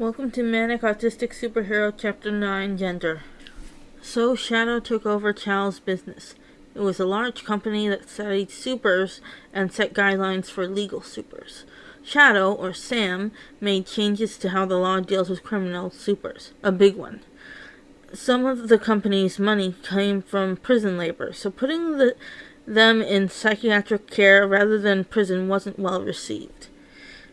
Welcome to Manic Autistic Superhero Chapter 9 Gender. So, Shadow took over Chow's business. It was a large company that studied supers and set guidelines for legal supers. Shadow, or Sam, made changes to how the law deals with criminal supers, a big one. Some of the company's money came from prison labor, so putting the, them in psychiatric care rather than prison wasn't well received.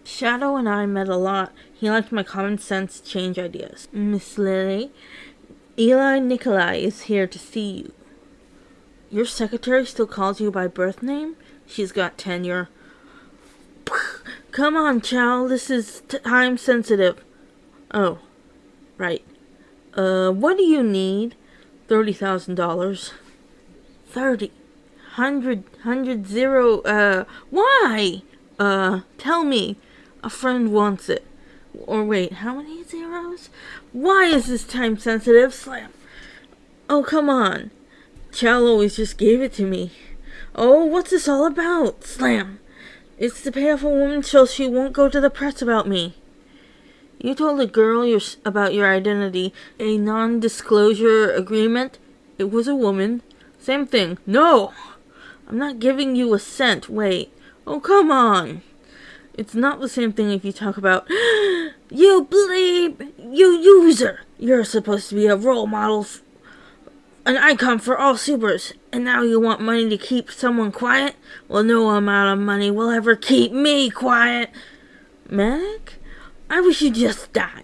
Shadow and I met a lot. He liked my common sense change ideas. Miss Lily, Eli Nikolai is here to see you. Your secretary still calls you by birth name? She's got tenure. Come on, Chow. This is time sensitive. Oh, right. Uh, what do you need? Thirty thousand dollars. Thirty. Hundred. Hundred zero. Uh, why? Uh, tell me. A friend wants it. Or wait, how many zeros? Why is this time sensitive? Slam. Oh, come on. Chow always just gave it to me. Oh, what's this all about? Slam. It's to pay off a woman so she won't go to the press about me. You told a girl your, about your identity, a non-disclosure agreement. It was a woman. Same thing. No! I'm not giving you a cent. Wait. Oh, come on. It's not the same thing if you talk about, you bleep, you user. You're supposed to be a role model, an icon for all supers, and now you want money to keep someone quiet? Well, no amount of money will ever keep me quiet. Manic? I wish you'd just die.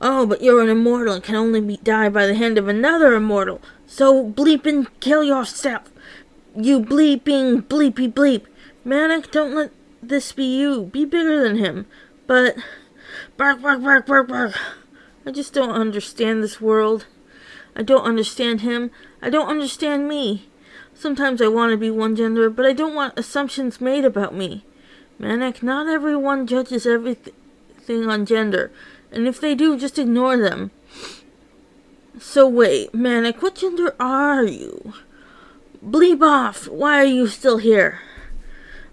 Oh, but you're an immortal and can only be die by the hand of another immortal. So bleeping kill yourself. You bleeping bleepy bleep. Manic, don't let this be you. Be bigger than him. But bark bark bark bark bark. I just don't understand this world. I don't understand him. I don't understand me. Sometimes I want to be one gender, but I don't want assumptions made about me. Manic, not everyone judges everything on gender, and if they do, just ignore them. So wait, Manic, what gender are you? Bleep off! Why are you still here?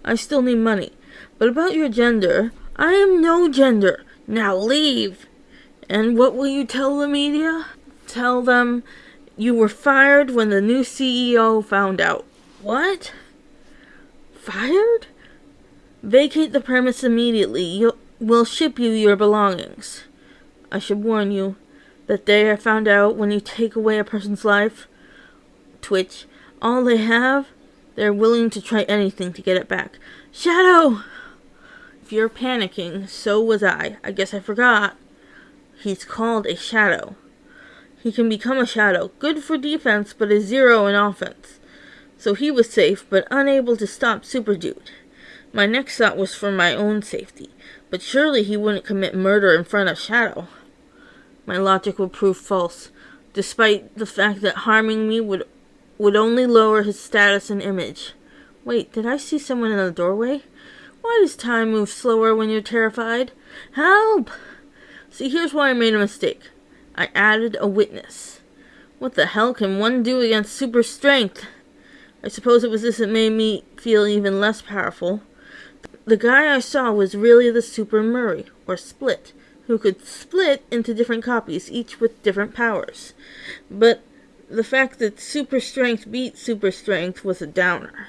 I still need money. But about your gender, I am no gender. Now leave! And what will you tell the media? Tell them you were fired when the new CEO found out. What? Fired? Vacate the premise immediately. You'll, we'll ship you your belongings. I should warn you that they are found out when you take away a person's life. Twitch. All they have, they're willing to try anything to get it back. Shadow! If you're panicking, so was I. I guess I forgot. He's called a shadow. He can become a shadow, good for defense, but a zero in offense. So he was safe, but unable to stop Super Dude. My next thought was for my own safety, but surely he wouldn't commit murder in front of Shadow. My logic would prove false, despite the fact that harming me would would only lower his status and image. Wait, did I see someone in the doorway? Why does time move slower when you're terrified? Help! See, here's why I made a mistake. I added a witness. What the hell can one do against super strength? I suppose it was this that made me feel even less powerful. The guy I saw was really the Super Murray, or Split, who could split into different copies, each with different powers. But the fact that super strength beat super strength was a downer.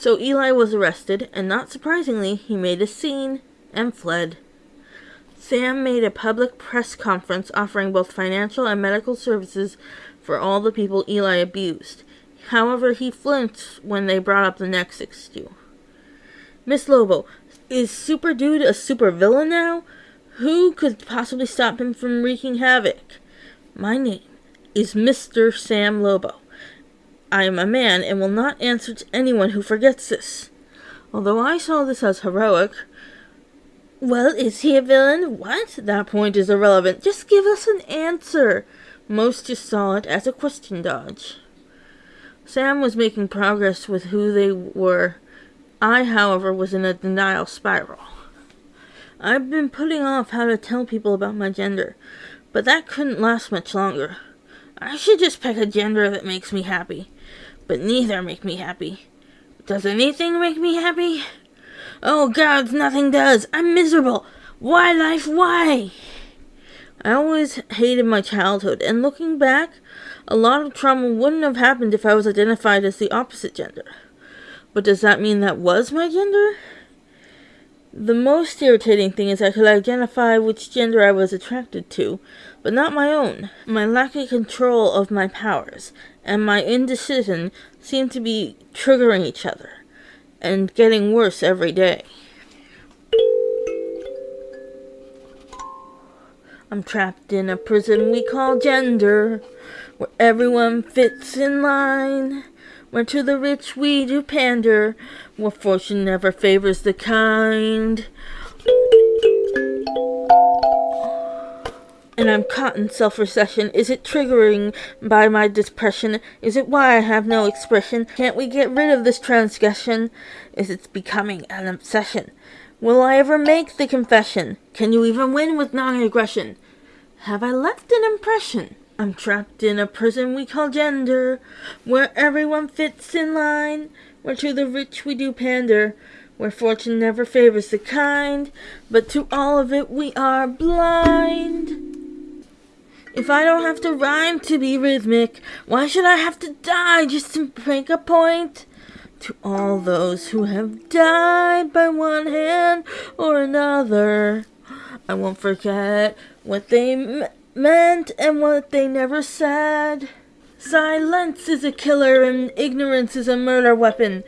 So Eli was arrested, and not surprisingly, he made a scene and fled. Sam made a public press conference offering both financial and medical services for all the people Eli abused. However, he flinched when they brought up the next issue. Miss Lobo, is Super Dude a super villain now? Who could possibly stop him from wreaking havoc? My name is Mr. Sam Lobo. I am a man and will not answer to anyone who forgets this. Although I saw this as heroic, well, is he a villain? What? That point is irrelevant. Just give us an answer. Most just saw it as a question dodge. Sam was making progress with who they were. I, however, was in a denial spiral. I've been putting off how to tell people about my gender, but that couldn't last much longer. I should just pick a gender that makes me happy, but neither make me happy. Does anything make me happy? Oh gods, nothing does. I'm miserable. Why life, why? I always hated my childhood, and looking back, a lot of trauma wouldn't have happened if I was identified as the opposite gender. But does that mean that was my gender? The most irritating thing is I could identify which gender I was attracted to, but not my own. My lack of control of my powers and my indecision seem to be triggering each other and getting worse every day. I'm trapped in a prison we call gender, where everyone fits in line. Where to the rich we do pander, where fortune never favors the kind. And I'm caught in self recession. Is it triggering by my depression? Is it why I have no expression? Can't we get rid of this transgression? Is it becoming an obsession? Will I ever make the confession? Can you even win with non aggression? Have I left an impression? I'm trapped in a prison we call gender, where everyone fits in line, where to the rich we do pander, where fortune never favors the kind, but to all of it we are blind. If I don't have to rhyme to be rhythmic, why should I have to die just to make a point? To all those who have died by one hand or another, I won't forget what they meant and what they never said. Silence is a killer and ignorance is a murder weapon.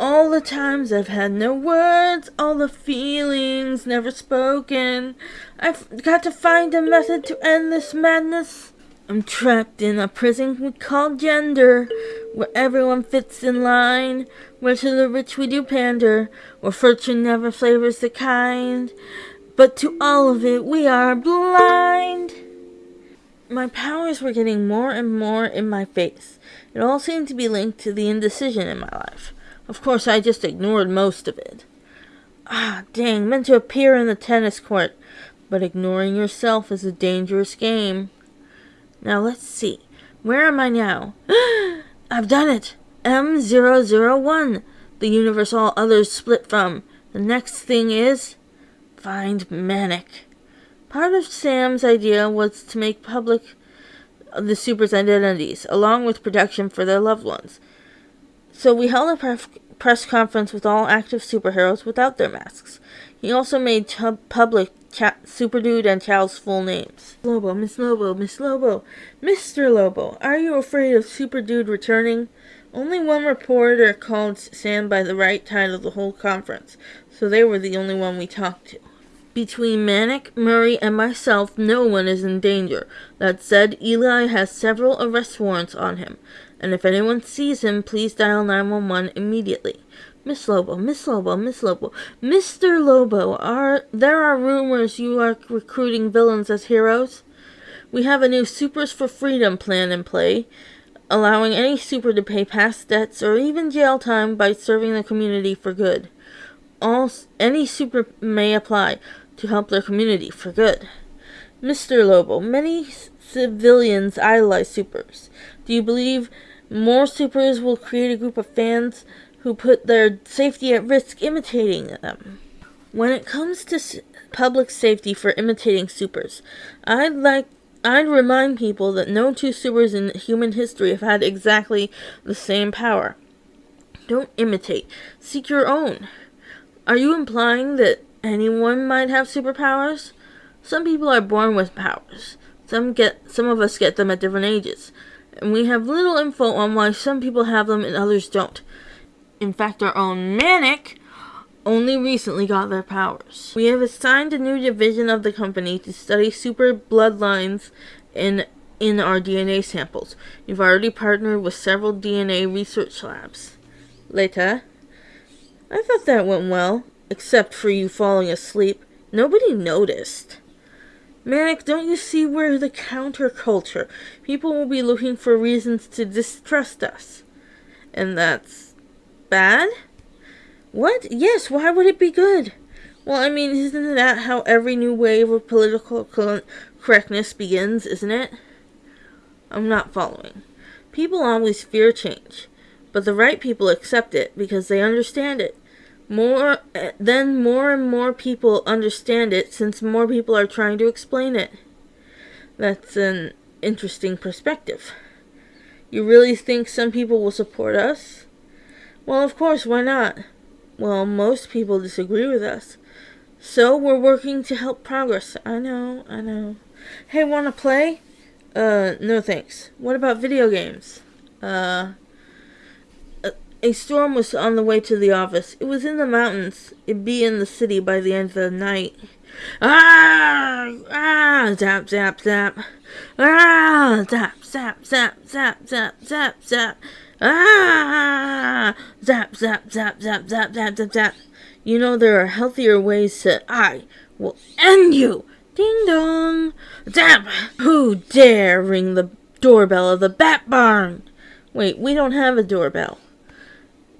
All the times I've had no words, all the feelings never spoken. I've got to find a method to end this madness. I'm trapped in a prison we call gender, where everyone fits in line, where to the rich we do pander, where fortune never flavors the kind. But to all of it we are blind my powers were getting more and more in my face. It all seemed to be linked to the indecision in my life. Of course, I just ignored most of it. Ah, dang, meant to appear in the tennis court. But ignoring yourself is a dangerous game. Now let's see. Where am I now? I've done it! M001, the universe all others split from. The next thing is find Manic. Part of Sam's idea was to make public the supers' identities, along with protection for their loved ones. So we held a press conference with all active superheroes without their masks. He also made t- public Cha- Super Dude and Chow's full names. Lobo, Miss Lobo, Miss Lobo, Mr. Lobo, are you afraid of Super Dude returning? Only one reporter called Sam by the right title the whole conference, so they were the only one we talked to. Between Manic, Murray, and myself, no one is in danger. That said, Eli has several arrest warrants on him, and if anyone sees him, please dial 911 immediately. Miss Lobo, Miss Lobo, Miss Lobo, Mr. Lobo, are there are rumors you are recruiting villains as heroes? We have a new Supers for Freedom plan in play, allowing any super to pay past debts or even jail time by serving the community for good. All any super may apply to help their community for good. Mr. Lobo, many civilians idolize supers. Do you believe more supers will create a group of fans who put their safety at risk imitating them? When it comes to public safety for imitating supers, I'd like I'd remind people that no two supers in human history have had exactly the same power. Don't imitate. Seek your own. Are you implying that anyone might have superpowers. Some people are born with powers. Some get some of us get them at different ages. And we have little info on why some people have them and others don't. In fact, our own Manic only recently got their powers. We have assigned a new division of the company to study super bloodlines in in our DNA samples. We've already partnered with several DNA research labs. Later, I thought that went well except for you falling asleep. Nobody noticed. Manic, don't you see we're the counterculture? People will be looking for reasons to distrust us. And that's bad? What? Yes, why would it be good? Well, I mean, isn't that how every new wave of political correctness begins, isn't it? I'm not following. People always fear change, but the right people accept it because they understand it. More then more and more people understand it since more people are trying to explain it. That's an interesting perspective. You really think some people will support us? Well, of course, why not? Well, most people disagree with us. So we're working to help progress. I know, I know. Hey, wanna play? Uh, no thanks. What about video games? Uh, a storm was on the way to the office. It was in the mountains. It'd be in the city by the end of the night. Ah! Ah! Zap, zap, zap. Ah! Zap, zap, zap, zap, zap, zap, zap. Ah! Zap, zap, zap, zap, zap, zap, zap, zap. You know there are healthier ways to. I will end you! Ding dong! Zap! Who dare ring the doorbell of the Bat Barn? Wait, we don't have a doorbell.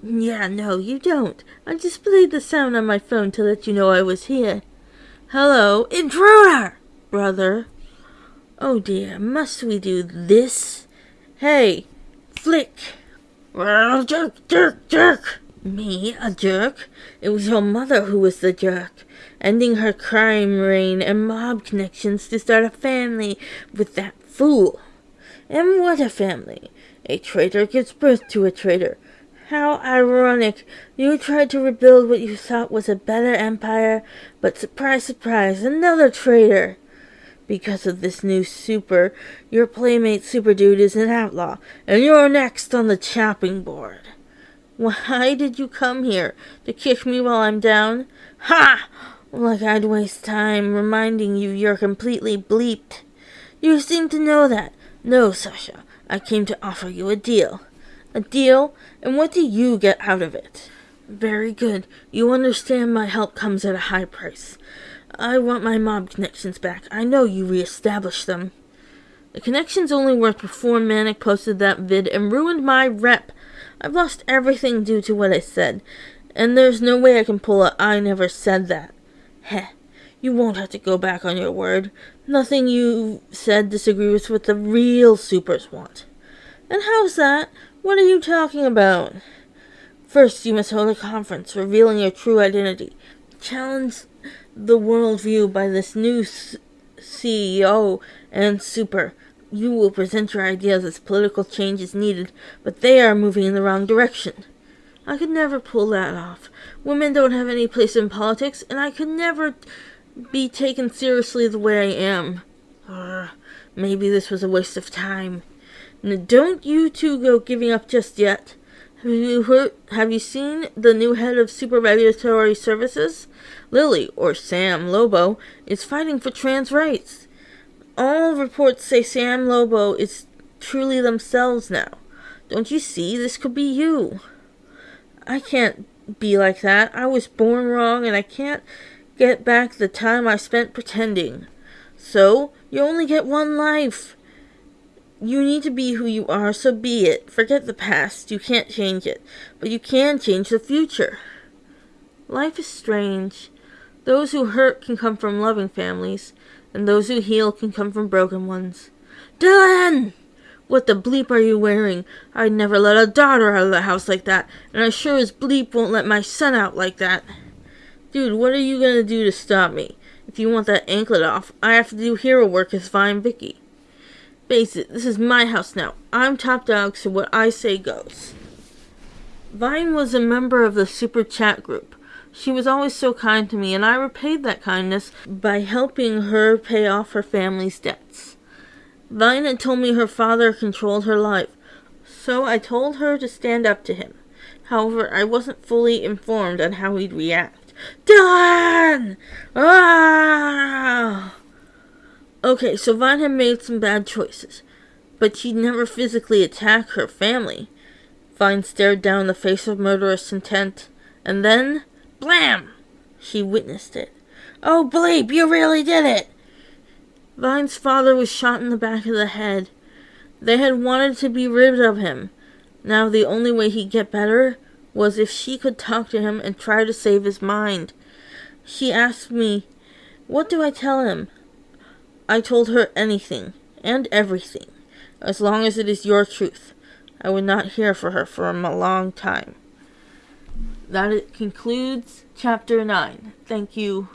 Yeah, no, you don't. I just played the sound on my phone to let you know I was here. Hello, intruder! Brother. Oh dear, must we do this? Hey, flick! Well, jerk, jerk, jerk! Me, a jerk? It was your mother who was the jerk, ending her crime reign and mob connections to start a family with that fool. And what a family! A traitor gives birth to a traitor. How ironic. You tried to rebuild what you thought was a better empire, but surprise, surprise, another traitor. Because of this new super, your playmate Super Dude is an outlaw, and you're next on the chopping board. Why did you come here? To kick me while I'm down? Ha! Like I'd waste time reminding you you're completely bleeped. You seem to know that. No, Sasha, I came to offer you a deal. A deal? And what do you get out of it? Very good. You understand my help comes at a high price. I want my mob connections back. I know you reestablished them. The connections only worked before Manic posted that vid and ruined my rep. I've lost everything due to what I said, and there's no way I can pull a I never said that. Heh. You won't have to go back on your word. Nothing you said disagrees with what the real supers want. And how's that? What are you talking about? First, you must hold a conference revealing your true identity. Challenge the worldview by this new CEO and super. You will present your ideas as political change is needed, but they are moving in the wrong direction. I could never pull that off. Women don't have any place in politics, and I could never be taken seriously the way I am. Uh, maybe this was a waste of time. Now, don't you two go giving up just yet. Have you heard? Have you seen the new head of Super Regulatory Services? Lily, or Sam Lobo, is fighting for trans rights. All reports say Sam Lobo is truly themselves now. Don't you see? This could be you. I can't be like that. I was born wrong, and I can't get back the time I spent pretending. So, you only get one life. You need to be who you are, so be it. Forget the past. You can't change it. But you can change the future. Life is strange. Those who hurt can come from loving families, and those who heal can come from broken ones. Dylan! What the bleep are you wearing? I'd never let a daughter out of the house like that, and I sure as bleep won't let my son out like that. Dude, what are you gonna do to stop me? If you want that anklet off, I have to do hero work as Vine Vicky. Face it, this is my house now. I'm top dog, so what I say goes. Vine was a member of the Super Chat group. She was always so kind to me, and I repaid that kindness by helping her pay off her family's debts. Vine had told me her father controlled her life, so I told her to stand up to him. However, I wasn't fully informed on how he'd react. Dylan! Ah! Okay, so Vine had made some bad choices, but she'd never physically attack her family. Vine stared down the face of murderous intent, and then, blam! She witnessed it. Oh, bleep, you really did it! Vine's father was shot in the back of the head. They had wanted to be rid of him. Now the only way he'd get better was if she could talk to him and try to save his mind. She asked me, What do I tell him? I told her anything and everything, as long as it is your truth. I would not hear for her for a long time. That concludes chapter 9. Thank you.